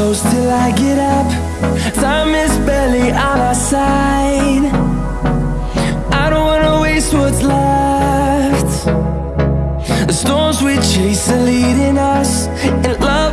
close till I get up. Time is barely on our side. I don't wanna waste what's left. The storms we chase are leading us And love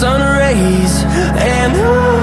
sun rays and I